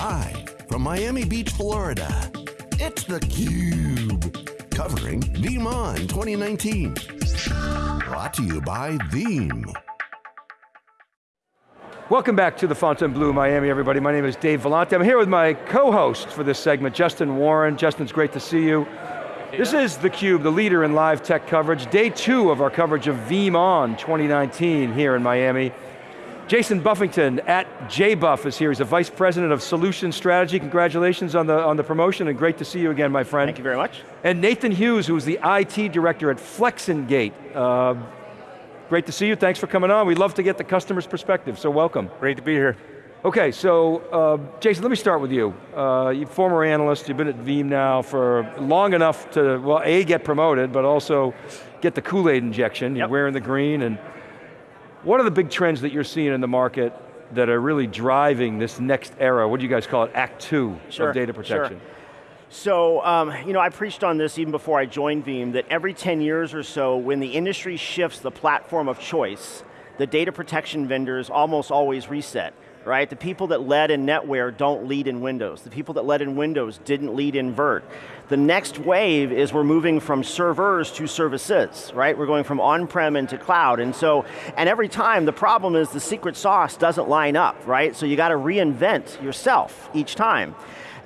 Live from Miami Beach, Florida, it's theCUBE. Covering VeeamON 2019. Brought to you by Veeam. Welcome back to the Fontainebleau Miami, everybody. My name is Dave Vellante. I'm here with my co-host for this segment, Justin Warren. Justin, it's great to see you. Yeah. This is theCUBE, the leader in live tech coverage. Day two of our coverage of VeeamON 2019 here in Miami. Jason Buffington at JBuff is here. He's the Vice President of Solution Strategy. Congratulations on the, on the promotion and great to see you again, my friend. Thank you very much. And Nathan Hughes, who's the IT Director at Flex-N-Gate. Uh, great to see you, thanks for coming on. We'd love to get the customer's perspective, so welcome. Great to be here. Okay, so uh, Jason, let me start with you. Uh, you're former analyst, you've been at Veeam now for long enough to, well, A, get promoted, but also get the Kool-Aid injection. You're wearing the green and what are the big trends that you're seeing in the market that are really driving this next era? What do you guys call it? Act two sure, of data protection. Sure. So, um, you know, I preached on this even before I joined Veeam, that every 10 years or so, when the industry shifts the platform of choice, the data protection vendors almost always reset right? The people that led in NetWare don't lead in Windows. The people that led in Windows didn't lead in Vert. The next wave is we're moving from servers to services, right? We're going from on-prem into cloud, and so, and every time the problem is the secret sauce doesn't line up, right? So you got to reinvent yourself each time.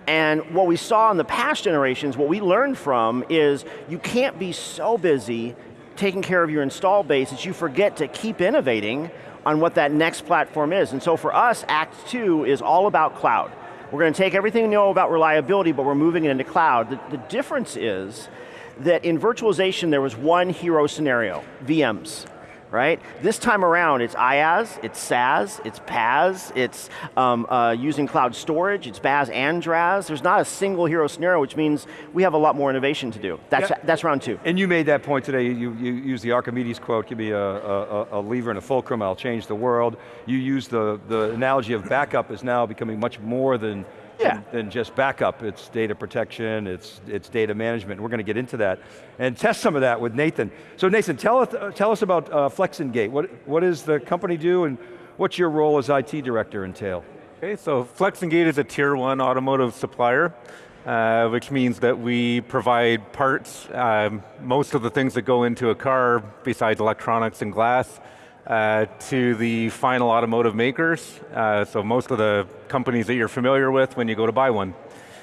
And what we saw in the past generations, what we learned from is you can't be so busy taking care of your install base that you forget to keep innovating on what that next platform is. And so for us, Act Two is all about cloud. We're going to take everything we know about reliability, but we're moving it into cloud. The, the difference is that in virtualization there was one hero scenario, VMs right? This time around, it's IaaS, it's SaaS, it's PaaS, it's um, uh, using cloud storage, it's BaaS and DRaaS. There's not a single hero scenario, which means we have a lot more innovation to do. That's, yeah. that's round two. And you made that point today, you, you used the Archimedes quote, give me a, a, a lever and a fulcrum, I'll change the world. You use the, the analogy of backup is now becoming much more than yeah. than, just backup. It's data protection, it's, it's data management. We're going to get into that and test some of that with Nathan. So Nathan, tell us, tell us about uh, Flex-N-Gate. What, what does the company do and what's your role as IT director entail? Okay, so Flex-N-Gate is a tier one automotive supplier. Uh, which means that we provide parts, um, most of the things that go into a car besides electronics and glass, uh, to the final automotive makers, uh, so most of the companies that you're familiar with when you go to buy one.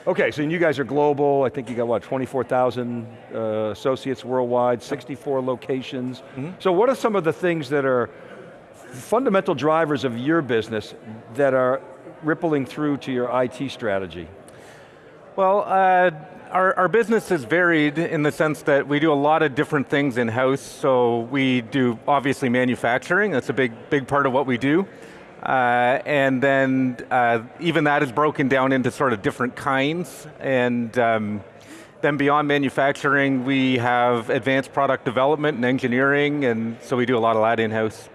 Okay, so you guys are global, I think you got what, 24,000 uh, associates worldwide, 64 locations. Mm -hmm. So what are some of the things that are fundamental drivers of your business that are rippling through to your IT strategy? Well, uh, our, our business is varied in the sense that we do a lot of different things in-house, so we do obviously manufacturing, that's a big, big part of what we do. Uh, and then uh, even that is broken down into sort of different kinds. And um, then beyond manufacturing, we have advanced product development and engineering, and so we do a lot of that in-house.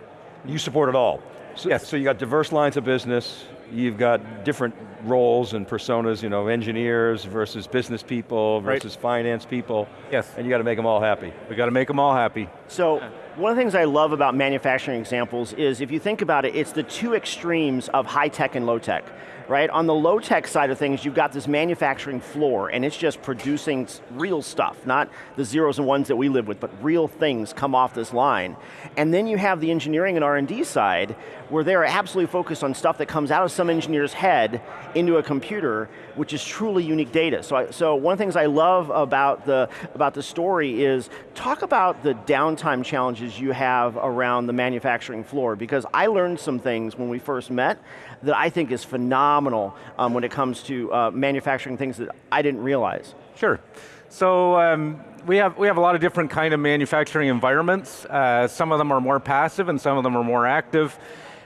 You support it all? So, yes. So you got diverse lines of business, you've got different roles and personas, you know, engineers versus business people versus right. finance people. Yes. And you got to make them all happy. We got to make them all happy. So, one of the things I love about manufacturing examples is if you think about it, it's the two extremes of high tech and low tech right? On the low tech side of things, you've got this manufacturing floor and it's just producing real stuff, not the zeros and ones that we live with, but real things come off this line. And then you have the engineering and R&D side where they're absolutely focused on stuff that comes out of some engineer's head into a computer, which is truly unique data. So, I, so one of the things I love about the, about the story is talk about the downtime challenges you have around the manufacturing floor, because I learned some things when we first met that I think is phenomenal um, when it comes to uh, manufacturing things that I didn't realize. Sure. So um, we have we have a lot of different kind of manufacturing environments. Uh, some of them are more passive, and some of them are more active.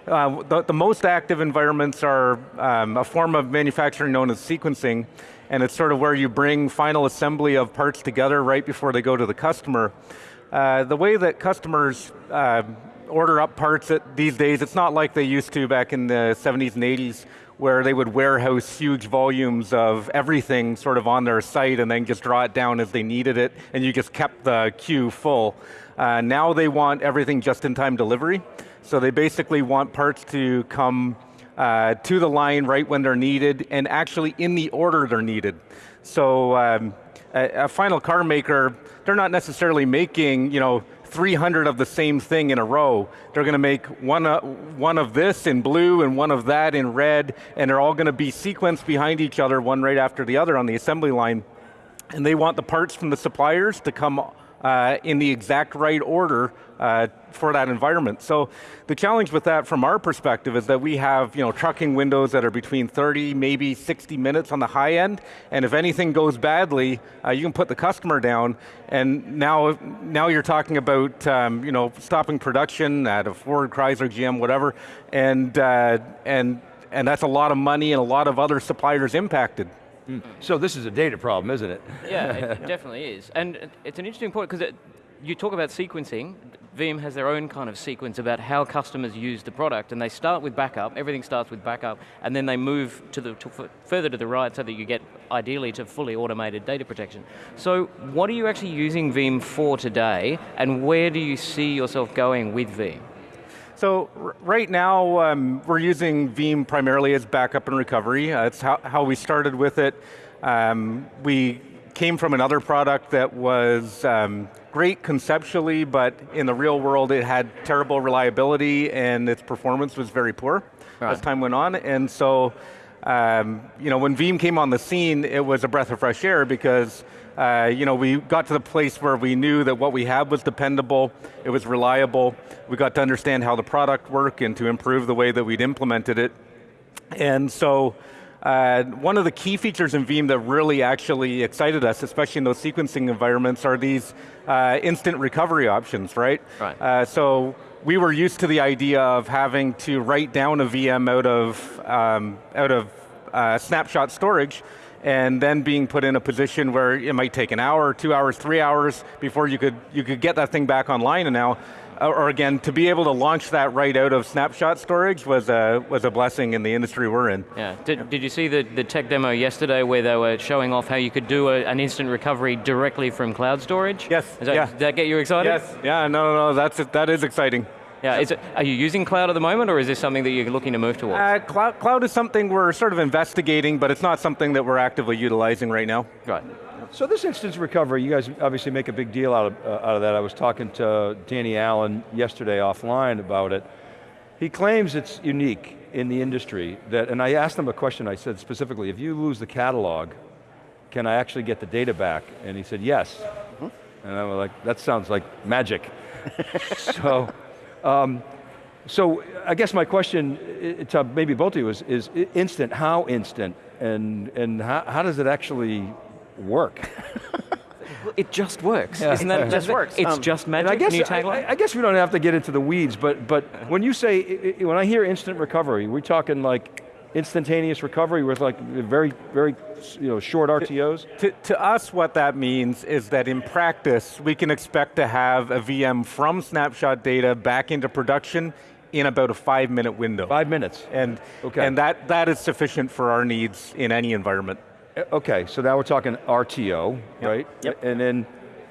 Uh, the, the, most active environments are um, a form of manufacturing known as sequencing, and it's sort of where you bring final assembly of parts together right before they go to the customer. Uh, the way that customers uh, order up parts these days, it's not like they used to back in the 70s and 80s where they would warehouse huge volumes of everything sort of on their site and then just draw it down as they needed it and you just kept the queue full. Uh, now they want everything just in time delivery. So they basically want parts to come uh, to the line right when they're needed, and actually in the order they're needed. So um, a, a final car maker, they're not necessarily making, you know, 300 of the same thing in a row. They're going to make one, uh, one of this in blue and one of that in red, and they're all going to be sequenced behind each other, one right after the other on the assembly line. And they want the parts from the suppliers to come uh, in the exact right order uh, for that environment. So the challenge with that from our perspective is that we have you know, trucking windows that are between 30, maybe 60 minutes on the high end, and if anything goes badly, uh, you can put the customer down, and now, now you're talking about um, you know, stopping production at a Ford, Chrysler, GM, whatever, and, uh, and, and that's a lot of money and a lot of other suppliers impacted. Mm. So this is a data problem, isn't it? Yeah, it definitely is. And it's an interesting point because you talk about sequencing, Veeam has their own kind of sequence about how customers use the product, and they start with backup, everything starts with backup, and then they move to the to further to the right so that you get, ideally, to fully automated data protection. So what are you actually using Veeam for today, and where do you see yourself going with Veeam? So right now, um, we're using Veeam primarily as backup and recovery. Uh, it's how, how we started with it. Um, we came from another product that was um, great conceptually, but in the real world it had terrible reliability and its performance was very poor right. as time went on. And so, um, you know, when Veeam came on the scene, it was a breath of fresh air because uh, you know, we got to the place where we knew that what we had was dependable, it was reliable, we got to understand how the product worked and to improve the way that we'd implemented it. And so, uh, one of the key features in Veeam that really actually excited us, especially in those sequencing environments, are these uh, instant recovery options, right? Right. Uh, so we were used to the idea of having to write down a VM out of, um, out of uh, snapshot storage, and then being put in a position where it might take an hour, two hours, three hours before you could, you could get that thing back online and now, uh, or again, to be able to launch that right out of snapshot storage was a, was a blessing in the industry we're in. Yeah, did, did you see the, the tech demo yesterday where they were showing off how you could do a, an instant recovery directly from cloud storage? Yes, that, yeah. Did that get you excited? Yes, yeah, no, no, no, that's, that is exciting. Yeah, is it, are you using cloud at the moment or is this something that you're looking to move towards? Uh, cloud, cloud is something we're sort of investigating, but it's not something that we're actively utilizing right now. Right. So this instant recovery, you guys obviously make a big deal out of, uh, out of that. I was talking to Danny Allen yesterday offline about it. He claims it's unique in the industry, that, and I asked him a question, I said specifically, if you lose the catalog, can I actually get the data back? And he said, yes. Mm -hmm. And I was like, that sounds like magic. so, um, so I guess my question to maybe both of you is, is instant, how instant? And, and how, how does it actually work? it just works. Yeah. Isn't that it just works? It's um, just magic. I guess, I, I, guess we don't have to get into the weeds, but but when you say when I hear instant recovery, we're talking like instantaneous recovery with like very, very you know, short RTOs? To, to, us, what that means is that in practice, we can expect to have a VM from snapshot data back into production in about a five minute window. Five minutes. And, okay. and that, that is sufficient for our needs in any environment. Uh, okay, so now we're talking RTO, yep. right? Yep. And then,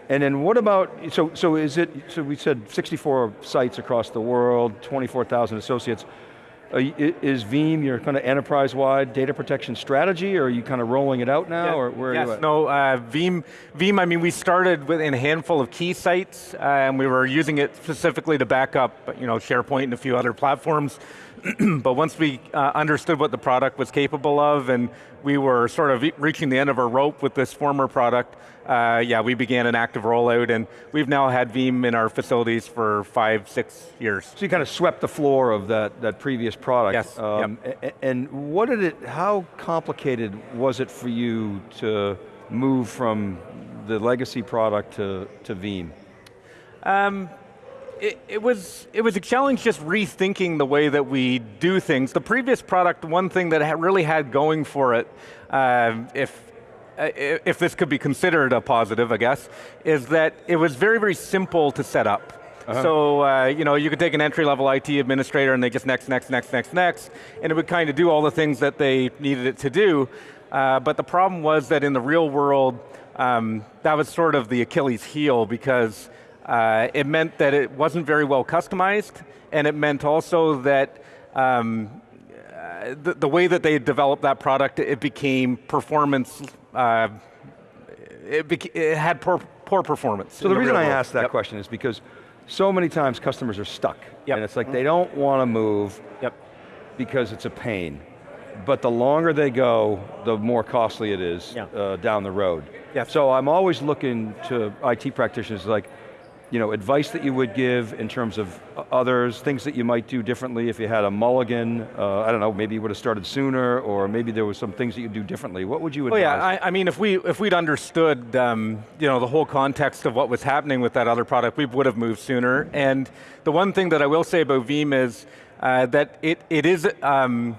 and then what about, so, so is it, so we said 64 sites across the world, 24,000 associates. Is Veeam your kind of enterprise-wide data protection strategy, or are you kind of rolling it out now, yeah, or where yes, are you at? no, uh, Veeam, Veeam, I mean, we started within a handful of key sites, uh, and we were using it specifically to back up you know, SharePoint and a few other platforms. but once we uh, understood what the product was capable of, and we were sort of reaching the end of our rope with this former product, uh, yeah, we began an active rollout, and we've now had Veeam in our facilities for five, six years. So you kind of swept the floor of that, that previous product. Yes, um, yep. And what did it, how complicated was it for you to move from the legacy product to, to Veeam? Um, it, it, was, it was a challenge just rethinking the way that we do things. The previous product, one thing that really had going for it, uh, if, if this could be considered a positive, I guess, is that it was very, very simple to set up. Uh -huh. So, uh, you know, you could take an entry-level IT administrator and they just next, next, next, next, next, and it would kind of do all the things that they needed it to do. Uh, but the problem was that in the real world, um, that was sort of the Achilles heel because uh, it meant that it wasn't very well customized, and it meant also that um, uh, the, the, way that they developed that product, it became performance, uh, it, it, had poor, poor performance. So the, the reason I asked that yep. question is because so many times customers are stuck. Yep. And it's like they don't want to move yep. because it's a pain. But the longer they go, the more costly it is yeah. uh, down the road. Yes. So I'm always looking to IT practitioners like, you know, advice that you would give in terms of others, things that you might do differently if you had a mulligan, uh, I don't know, maybe you would have started sooner, or maybe there was some things that you'd do differently. What would you advise? Oh yeah, I, I mean, if, we, if we'd understood um, you know, the whole context of what was happening with that other product, we would have moved sooner. And the one thing that I will say about Veeam is uh, that it, it is, um,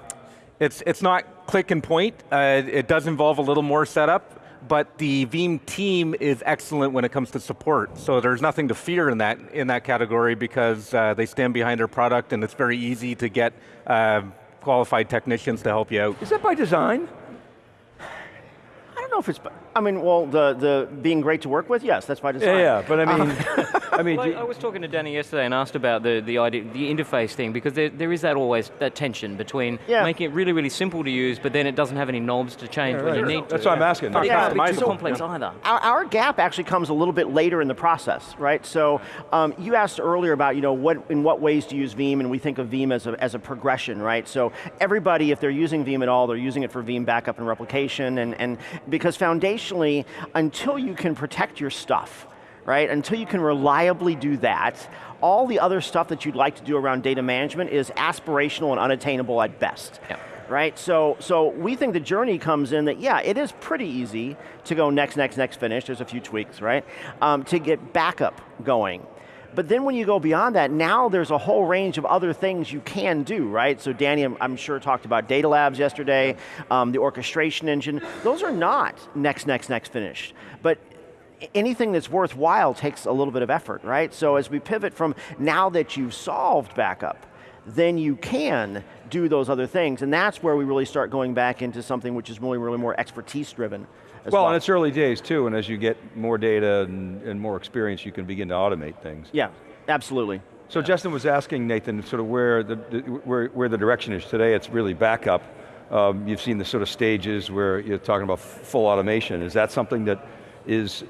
it's, it's not click and point. Uh, it does involve a little more setup, but the Veeam team is excellent when it comes to support. So there's nothing to fear in that, in that category because uh, they stand behind their product and it's very easy to get uh, qualified technicians to help you out. Is that by design? I don't know if it's, I mean, well, the, the being great to work with, yes, that's by design. Yeah, yeah but I mean, I mean, well, I, I was talking to Danny yesterday and asked about the, the idea, the interface thing, because there, there is that always, that tension between yeah. making it really, really simple to use, but then it doesn't have any knobs to change yeah, when right. you need to. That's what I'm asking. But it Yeah, can't be too so- complex either. Our, our gap actually comes a little bit later in the process, right? So um, you asked earlier about, you know, what in what ways to use Veeam, and we think of Veeam as a, as a progression, right? So everybody, if they're using Veeam at all, they're using it for Veeam backup and replication, and, and because until you can protect your stuff, right? Until you can reliably do that, all the other stuff that you'd like to do around data management is aspirational and unattainable at best. Yeah. Right, so, so we think the journey comes in that, yeah, it is pretty easy to go next, next, next finish, there's a few tweaks, right? Um, to get backup going. But then when you go beyond that, now there's a whole range of other things you can do, right? So Danny, I'm, I'm sure talked about data labs yesterday, um, the orchestration engine. Those are not next, next, next finished. But anything that's worthwhile takes a little bit of effort, right? So as we pivot from now that you've solved backup, then you can do those other things, and that's where we really start going back into something which is really, really more expertise driven. Well, well, and it's early days too, and as you get more data and, and more experience, you can begin to automate things. Yeah, absolutely. So Justin was asking Nathan sort of where the, the, where, where the direction is today. It's really backup. Um, you've seen the sort of stages where you're talking about full automation. Is that something that is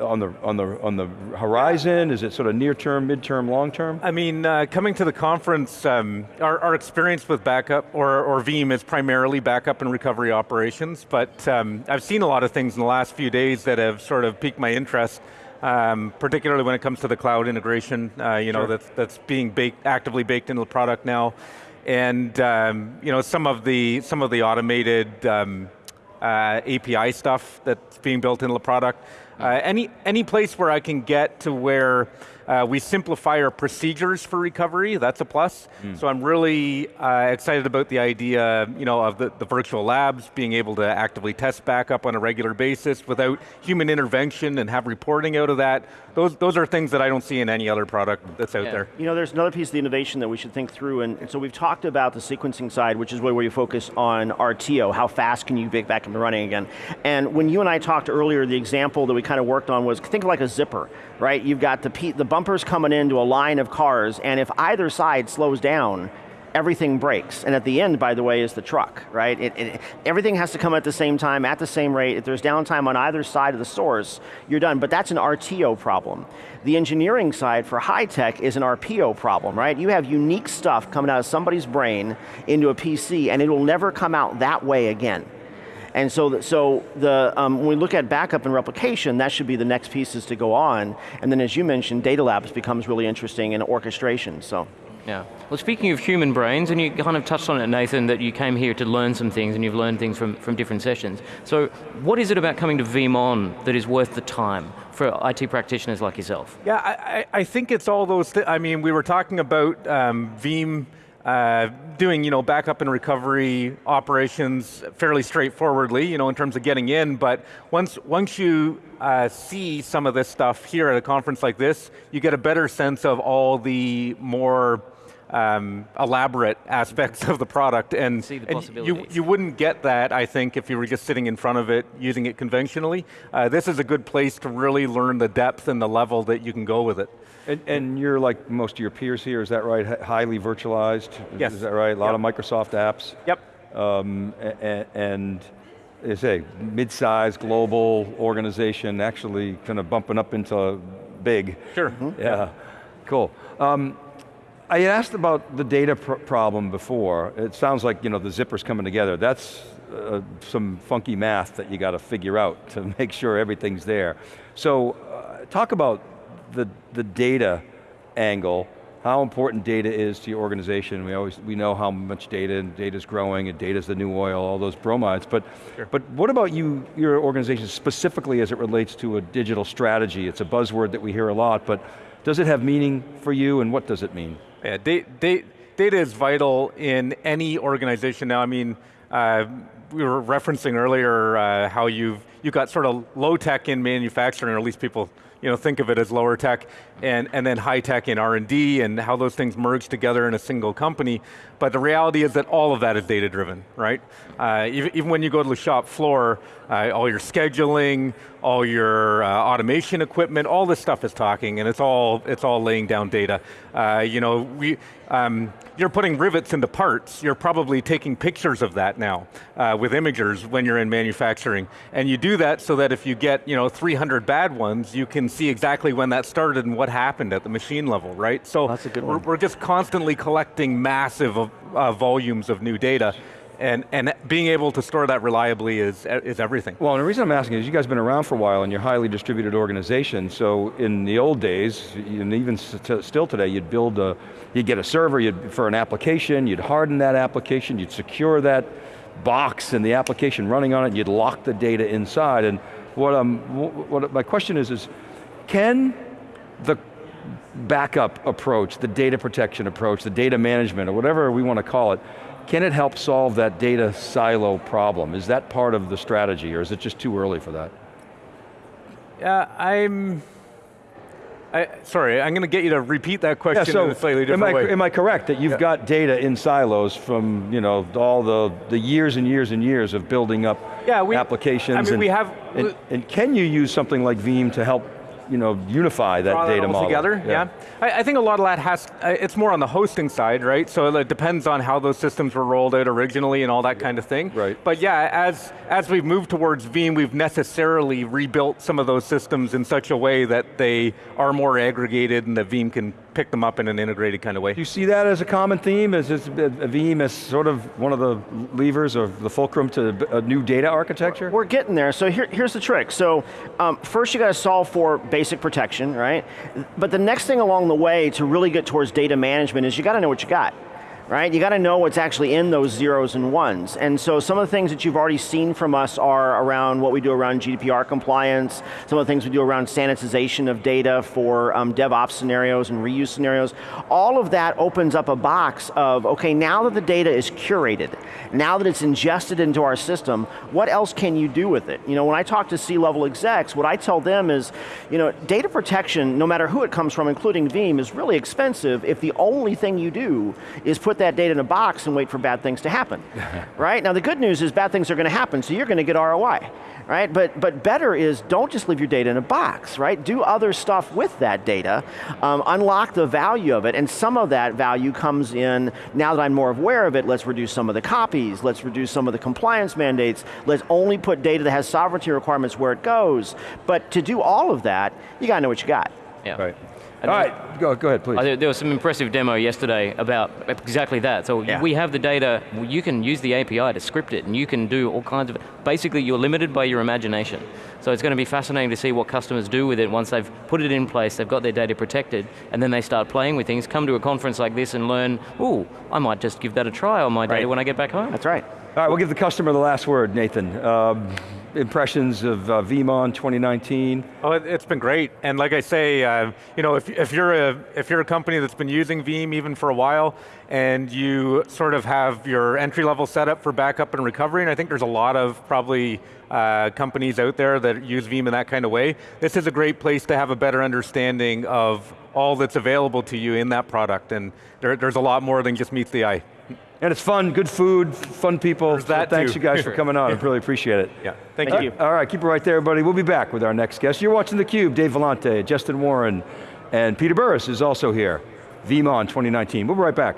on the on the on the horizon? Is it sort of near term, mid term, long term? I mean, uh, coming to the conference, um, our, our, experience with backup or, or Veeam is primarily backup and recovery operations, but um, I've seen a lot of things in the last few days that have sort of piqued my interest. Um, particularly when it comes to the cloud integration, uh, you know, that's, that's being baked, actively baked into the product now. And um, you know, some of the, some of the automated um, uh, API stuff that's being built into the product. Uh, any, any place where I can get to where uh, we simplify our procedures for recovery, that's a plus. Mm. So I'm really uh, excited about the idea you know, of the, the virtual labs, being able to actively test backup on a regular basis without human intervention and have reporting out of that. Those, those are things that I don't see in any other product that's out Yeah. there. You know, there's another piece of the innovation that we should think through, and, and so we've talked about the sequencing side, which is where you focus on RTO, how fast can you get back up and running again. And when you and I talked earlier, the example that we kind of worked on was, think of like a zipper, right? You've got the, the bumpers coming into a line of cars, and if either side slows down, everything breaks. And at the end, by the way, is the truck, right? It, it, everything has to come at the same time, at the same rate. If there's downtime on either side of the source, you're done. But that's an RTO problem. The engineering side for high tech is an RPO problem, right? You have unique stuff coming out of somebody's brain into a PC, and it will never come out that way again. And so, the, so the, um, when we look at backup and replication, that should be the next pieces to go on. And then as you mentioned, data labs becomes really interesting and orchestration, so. Yeah. Well, speaking of human brains, and you kind of touched on it, Nathan, that you came here to learn some things and you've learned things from, from different sessions. So what is it about coming to VeeamON that is worth the time for IT practitioners like yourself? Yeah, I, I I think it's all those, thi- I mean, we were talking about um, Veeam uh, doing, you know, backup and recovery operations fairly straightforwardly, you know, in terms of getting in, but once, once you uh, see some of this stuff here at a conference like this, you get a better sense of all the more um, elaborate aspects of the product, and, the and you, you wouldn't get that, I think, if you were just sitting in front of it, using it conventionally. Uh, this is a good place to really learn the depth and the level that you can go with it. And, and you're like most of your peers here, is that right? Hi- Highly virtualized? Is- Yes. Is that right? A lot of Microsoft apps? Yep. Um, and, as I say, mid-sized global organization, actually kind of bumping up into big. Sure. Yeah, cool. Um, I asked about the data pr problem before. It sounds like you know the zippers coming together. That's uh, some funky math that you got to figure out to make sure everything's there. So, uh, talk about the the data angle. How important data is to your organization? We always we know how much data and data is growing, and data is the new oil. All those bromides, but but what about you, your organization specifically as it relates to a digital strategy? It's a buzzword that we hear a lot, but does it have meaning for you, and what does it mean? Yeah, da- da- data is vital in any organization now. I mean, uh, we were referencing earlier uh, how you've you've got sort of low tech in manufacturing, or at least people you know think of it as lower tech, and and then high tech in R and D, and how those things merge together in a single company. But the reality is that all of that is data driven, right? Uh, even, even when you go to the shop floor, uh, all your scheduling, all your uh, automation equipment, all this stuff is talking, and it's all it's all laying down data. Uh, you know, we um, you're putting rivets into parts. You're probably taking pictures of that now uh, with imagers when you're in manufacturing, and you do that so that if you get you know 300 bad ones, you can see exactly when that started and what happened at the machine level, right? So That's a good we're, one. we're just constantly collecting massive uh, volumes of new data. And, and being able to store that reliably is, is everything. Well, and the reason I'm asking is you guys have been around for a while and you're a highly distributed organization, so in the old days, and even st still today, you'd build a, you'd get a server you'd, for an application, you'd harden that application, you'd secure that box and the application running on it, and you'd lock the data inside, and what, um, wh- what my question is, is can the backup approach, the data protection approach, the data management, or whatever we want to call it, can it help solve that data silo problem? Is that part of the strategy, or is it just too early for that? Yeah, I'm. I, sorry, I'm going to get you to repeat that question in a slightly am, different I, way. am I correct that you've got data in silos from you know all the, the years and years and years of building up Yeah, we- applications? I mean, and, we have- And, and can you use something like Veeam to help you know unify that draw data that all model? together. Yeah, I, I think a lot of that has. uh, It's more on the hosting side, right? So it depends on how those systems were rolled out originally and all that kind of thing. Right. But yeah, as as we've moved towards Veeam, we've necessarily rebuilt some of those systems in such a way that they are more aggregated and that Veeam can pick them up in an integrated kind of way. Do you see that as a common theme? Is this, Veeam as sort of one of the levers of the fulcrum to a new data architecture? We're getting there. So here, here's the trick. So um, first you got to solve for basic protection, right? But the next thing along the way to really get towards data management is you got to know what you got. Right, you got to know what's actually in those zeros and ones. And so some of the things that you've already seen from us are around what we do around GDPR compliance, some of the things we do around sanitization of data for um, DevOps scenarios and reuse scenarios. All of that opens up a box of, okay, now that the data is curated, now that it's ingested into our system, what else can you do with it? You know, when I talk to C-level execs, what I tell them is, you know, data protection, no matter who it comes from, including Veeam, is really expensive if the only thing you do is put that data in a box and wait for bad things to happen, right? Now the good news is bad things are going to happen, so you're going to get ROI, right? But, but better is don't just leave your data in a box, right? Do other stuff with that data, um, unlock the value of it, and some of that value comes in, now that I'm more aware of it, let's reduce some of the copies, let's reduce some of the compliance mandates, let's only put data that has sovereignty requirements where it goes. But to do all of that, you got to know what you got. Yeah. Right. And All then- right, go, go ahead, please. There, there was some impressive demo yesterday about exactly that. So Yeah. we have the data, you can use the API to script it, and you can do all kinds of, basically you're limited by your imagination. So it's going to be fascinating to see what customers do with it once they've put it in place, they've got their data protected, and then they start playing with things, come to a conference like this and learn, ooh, I might just give that a try on my data when I get back home. That's right. All right, we'll give the customer the last word, Nathan. Um, impressions of uh, VeeamON 2019. Oh, it- it's been great, and like I say, uh, you know, if, if you're a if you're a company that's been using Veeam even for a while, and you sort of have your entry level setup for backup and recovery, and I think there's a lot of probably uh, companies out there that use Veeam in that kind of way. This is a great place to have a better understanding of all that's available to you in that product, and there, there's a lot more than just meets the eye. And it's fun, good food, fun people. There's that so thanks too. you guys for coming on, I really appreciate it. Yeah, thank, Thank you. you. All right, keep it right there, everybody. We'll be back with our next guest. You're watching theCUBE, Dave Vellante, Justin Warren, and Peter Burris is also here. VeeamON 2019, we'll be right back.